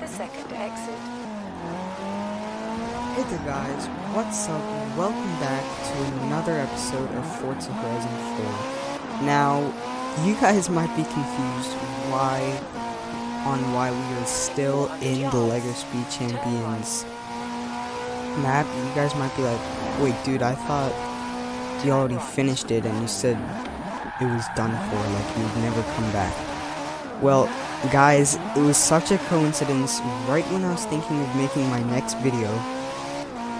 the second exit. Hey there guys, what's up? Welcome back to another episode of Forza Horizon 4. Now, you guys might be confused why on why we are still in the LEGO Speed Champions map. You guys might be like, wait dude, I thought you already finished it and you said it was done for, like you'd never come back. Well, guys, it was such a coincidence. Right when I was thinking of making my next video,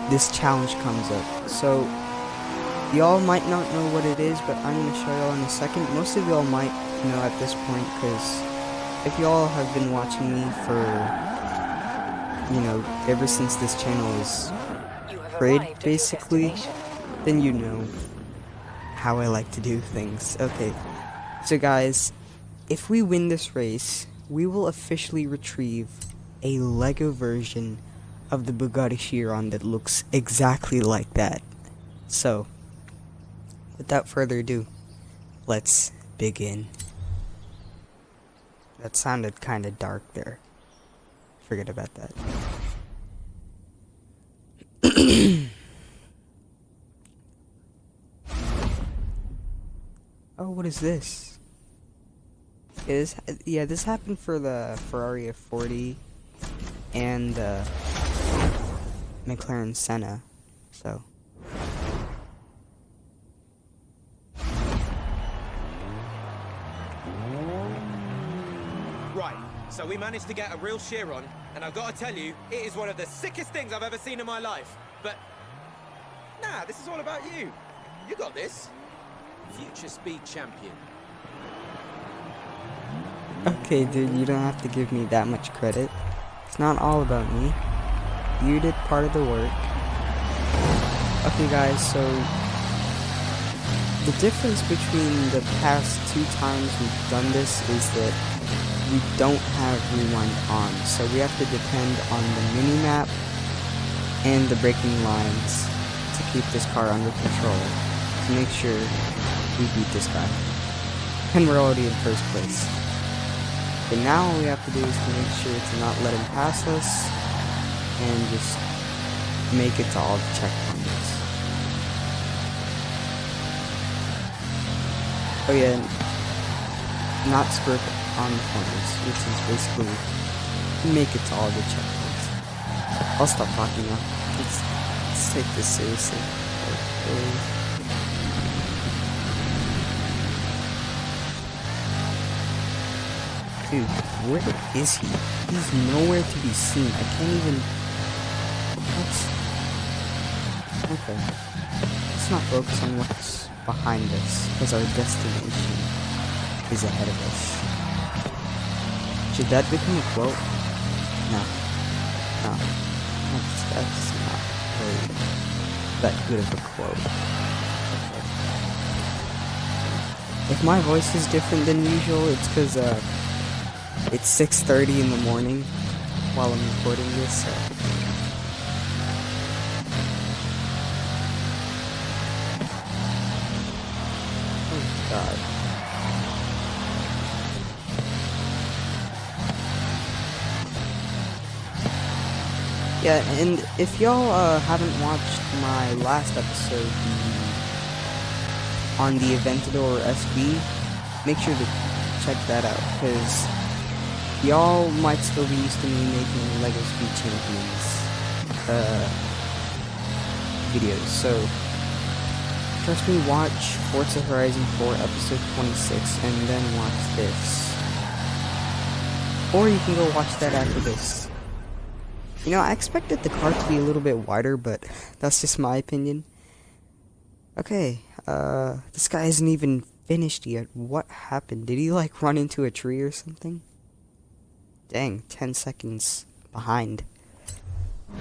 this challenge comes up. So, y'all might not know what it is, but I'm going to show y'all in a second. Most of y'all might know at this point, because if y'all have been watching me for, you know, ever since this channel is created, basically, then you know how I like to do things. Okay, so guys, if we win this race, we will officially retrieve a LEGO version of the Bugatti Chiron that looks exactly like that. So, without further ado, let's begin. That sounded kind of dark there. Forget about that. Oh, what is this? Is yeah, this happened for the Ferrari F40 and the McLaren Senna. So. Right, so we managed to get a real Chiron, and I've got to tell you, it is one of the sickest things I've ever seen in my life. But, nah, this is all about you. You got this. Future speed champion. Okay, dude, you don't have to give me that much credit. It's not all about me. You did part of the work. Okay, guys, so the difference between the past two times we've done this is that we don't have rewind on, so we have to depend on the mini-map and the braking lines to keep this car under control to make sure we beat this guy. And we're already in first place. But now all we have to do is to make sure to not let him pass us and just make it to all the checkpoints. Oh yeah, not script on the corners, which is basically make it to all the checkpoints. I'll stop talking now. Let's, let's take this seriously. Okay. Dude, where is he? He's nowhere to be seen. I can't even... What? Okay. Let's not focus on what's behind us, because our destination is ahead of us. Should that become a quote? No. No. That's, that's not that good of a quote. Okay. If my voice is different than usual, it's because, uh, it's 6.30 in the morning while I'm recording this, so... Oh, God. Yeah, and if y'all uh, haven't watched my last episode on the Aventador SB, make sure to check that out, because y'all might still be used to me making LEGO Speed Champions uh, videos, so trust me, watch Forza Horizon 4 episode 26 and then watch this. Or you can go watch that after this. You know, I expected the car to be a little bit wider, but that's just my opinion. Okay, uh, this guy isn't even finished yet. What happened? Did he, like, run into a tree or something? Dang, 10 seconds behind.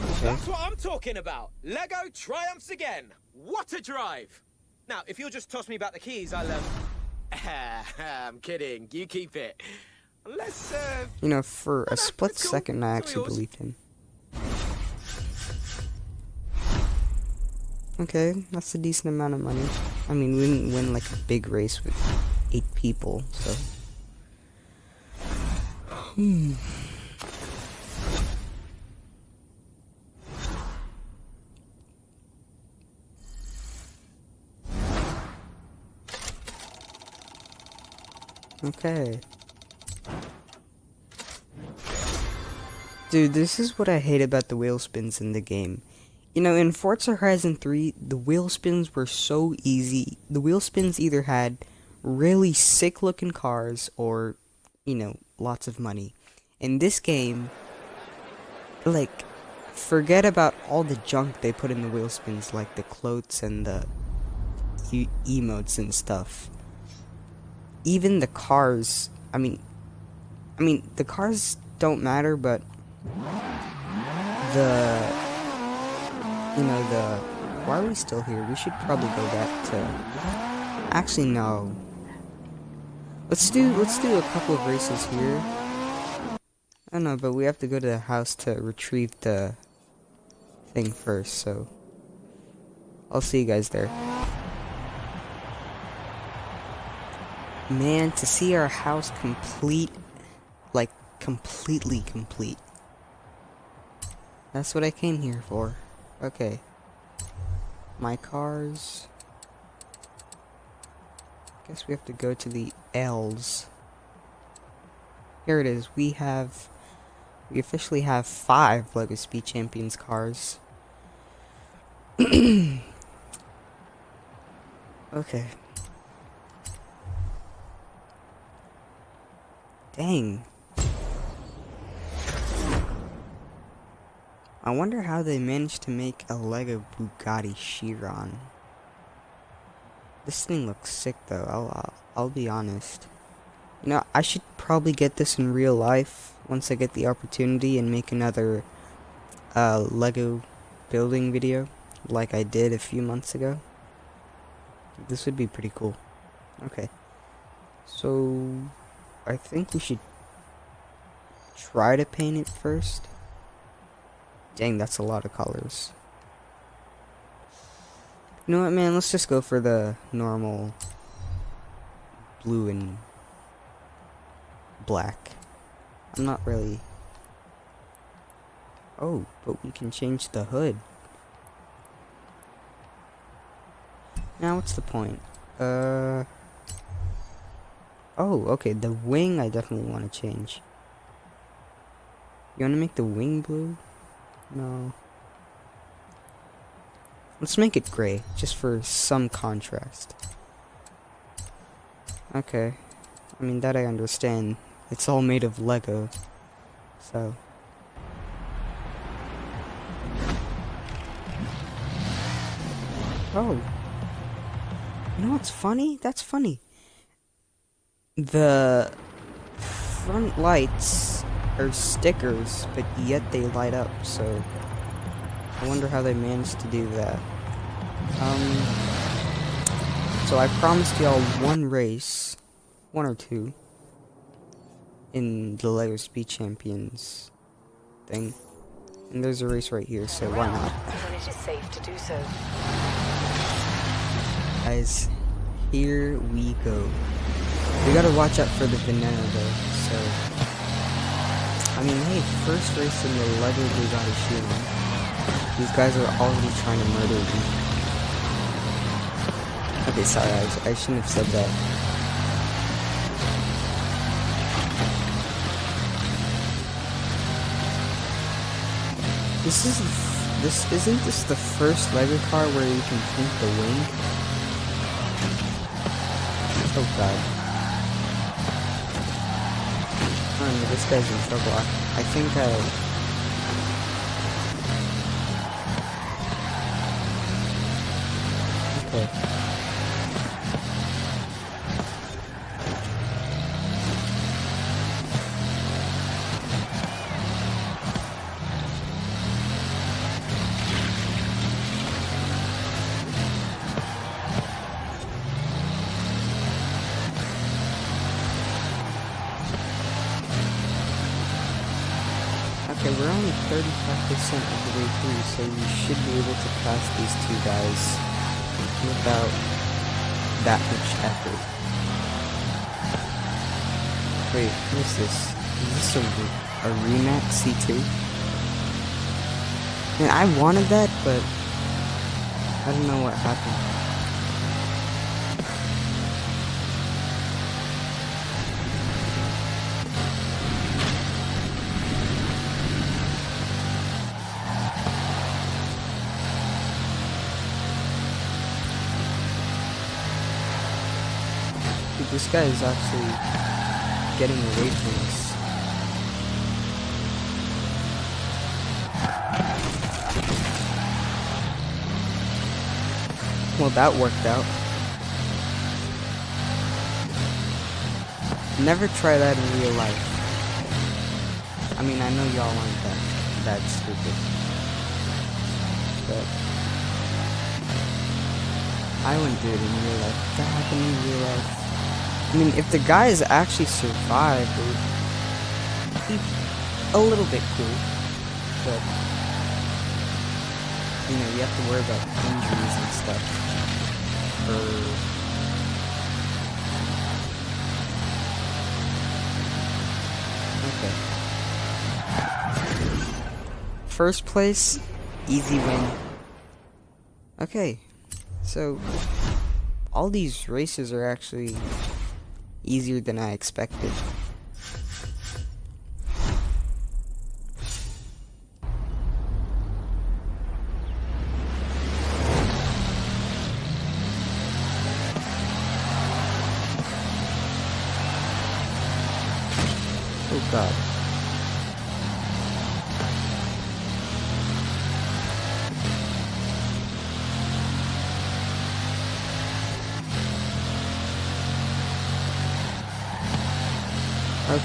Okay. That's what I'm talking about. Lego triumphs again. What a drive. Now, if you'll just toss me back the keys, I'll, um... I'm kidding. You keep it. Let's, uh... You know, for a split cool. second, I actually believed him. Okay, that's a decent amount of money. I mean, we didn't win like a big race with eight people, so. Hmm. Okay. Dude, this is what I hate about the wheel spins in the game. You know, in Forza Horizon 3, the wheel spins were so easy. The wheel spins either had really sick looking cars or, you know, lots of money. In this game, like, forget about all the junk they put in the wheel spins, like the clothes and the e emotes and stuff. Even the cars, I mean, I mean, the cars don't matter, but the you know the why are we still here we should probably go back to actually no let's do let's do a couple of races here I don't know but we have to go to the house to retrieve the thing first so I'll see you guys there man to see our house complete like completely complete that's what I came here for. Okay. My cars. Guess we have to go to the L's. Here it is. We have... We officially have five LEGO Speed Champions cars. okay. Dang. I wonder how they managed to make a Lego Bugatti Chiron. This thing looks sick though, I'll, I'll, I'll be honest. You know, I should probably get this in real life once I get the opportunity and make another uh, Lego building video like I did a few months ago. This would be pretty cool. Okay. So, I think we should try to paint it first. Dang, that's a lot of colors. You know what, man? Let's just go for the normal blue and black. I'm not really... Oh, but we can change the hood. Now, what's the point? Uh... Oh, okay, the wing I definitely want to change. You want to make the wing blue? No. Let's make it gray, just for some contrast. Okay. I mean, that I understand. It's all made of Lego. So. Oh. You know what's funny? That's funny. The front lights are stickers, but yet they light up, so I wonder how they managed to do that. Um, so I promised y'all one race, one or two, in the Lego Speed Champions thing. And there's a race right here, so why not? it is safe to do so. Guys, here we go. We gotta watch out for the banana though, so I mean, hey, first race in the Lego Bugatti Chiron. These guys are already trying to murder me. Okay, sorry, I, I shouldn't have said that. This is this isn't this the first Lego car where you can paint the wing? Oh god. Oh, this guy's in trouble. I, I think I... 35% of the way through, so we should be able to pass these two guys without that much effort. Wait, what is this? Is this a, a Rimac C2? Man, I wanted that, but I don't know what happened. This guy is actually getting away from us. Well, that worked out. Never try that in real life. I mean, I know y'all aren't that, that stupid. But... I wouldn't do it in real life. If that happened in real life. I mean, if the guys actually survived, would be a little bit cool. But, you know, you have to worry about injuries and stuff. Or first place, easy win. Okay, so all these races are actually easier than I expected. Oh god.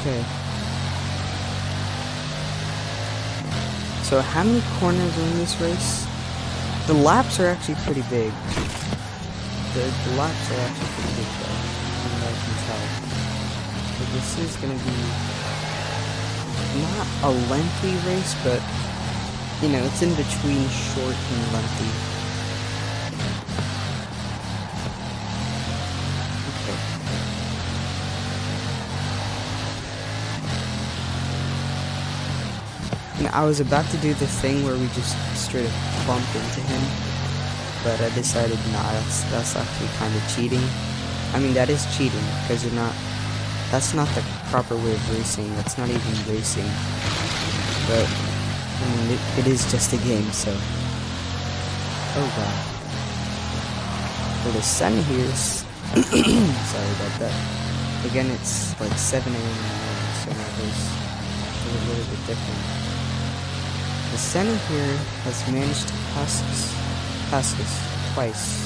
Okay. So how many corners are in this race? The laps are actually pretty big. The, the laps are actually pretty big though, from I can tell. So this is gonna be not a lengthy race, but you know, it's in between short and lengthy. I was about to do the thing where we just straight up bump into him, but I decided nah, that's, that's actually kind of cheating. I mean, that is cheating, because you're not, that's not the proper way of racing, that's not even racing, but, I mean, it, it is just a game, so, oh god. Well, the sun here is, sorry about that, again, it's like 7 a.m. morning, so my voice a little bit different. The Senna here has managed to pass us, pass twice.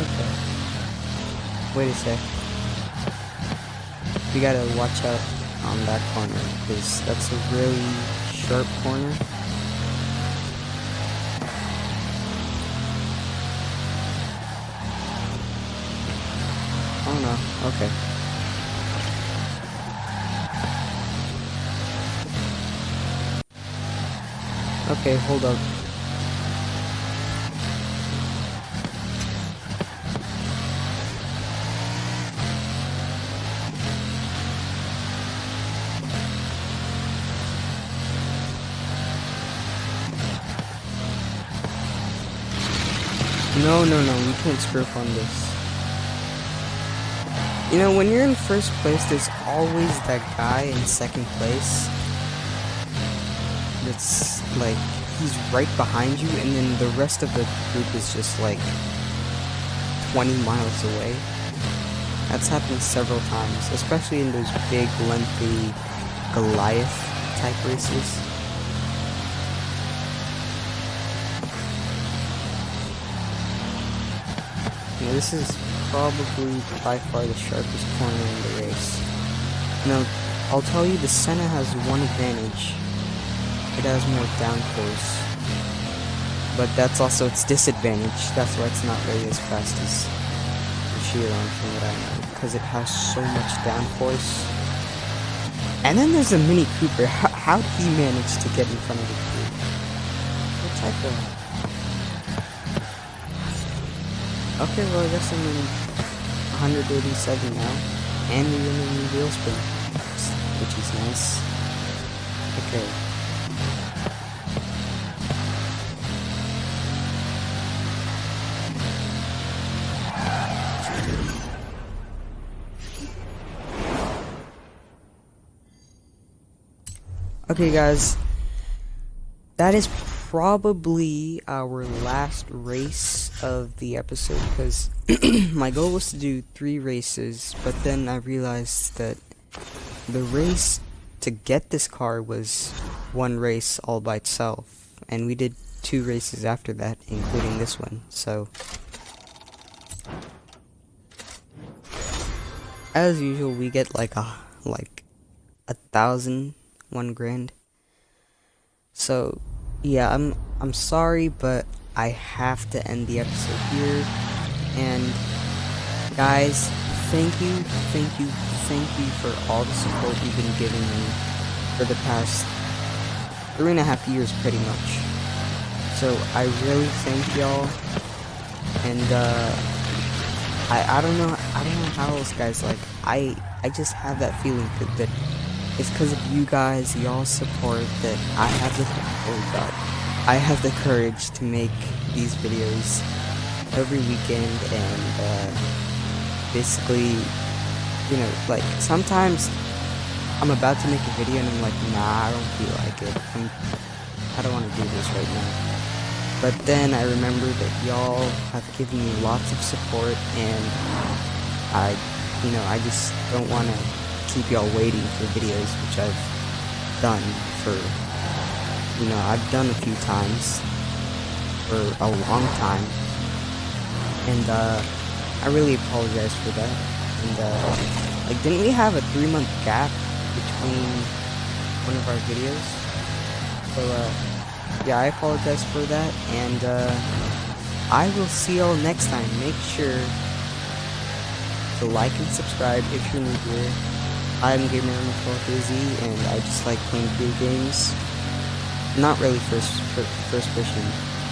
Okay. Wait a sec. We gotta watch out on that corner, because that's a really sharp corner. Oh no, okay. Okay, hold up. No, no, no, we can't screw up on this. You know, when you're in first place, there's always that guy in second place it's like he's right behind you and then the rest of the group is just like 20 miles away. That's happened several times, especially in those big, lengthy Goliath type races. Now this is probably by far the sharpest corner in the race. Now, I'll tell you the Senna has one advantage, it has more downforce. But that's also its disadvantage. That's why it's not really as fast as the Chiron from what I know. Because it has so much downforce. And then there's a Mini Cooper. How, how did he manage to get in front of the Cooper? What type of... Okay, well I guess I'm in 187 now. And a new wheel spin. Which is nice. Okay. Okay, guys. That is probably our last race of the episode because my goal was to do three races, but then I realized that the race to get this car was one race all by itself, and we did two races after that, including this one, so... As usual, we get like a, like, a thousand, one grand. So, yeah, I'm, I'm sorry, but I have to end the episode here, and, guys, thank you, thank you, thank you for all the support you've been giving me for the past three and a half years, pretty much. So I really thank y'all, and uh, I I don't know I don't know how else, guys. Like I I just have that feeling that, that it's because of you guys, y'all support that I have the oh god, I have the courage to make these videos every weekend and uh, basically, you know, like sometimes I'm about to make a video and I'm like, nah, I don't feel like it. I'm, I don't want to do this right now. But then I remember that y'all have given me lots of support and I, you know, I just don't want to keep y'all waiting for videos, which I've done for, you know, I've done a few times for a long time. And, uh, I really apologize for that. And, uh, like, didn't we have a three month gap between one of our videos? So, uh, yeah, I apologize for that, and uh, I will see y'all next time. Make sure to like and subscribe if you're new here. I'm Gamer 12 Izzy, and I just like playing video games. Not really first first person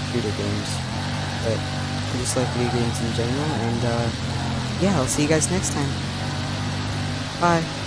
shooter games, but I just like video games in general. And uh, yeah, I'll see you guys next time. Bye.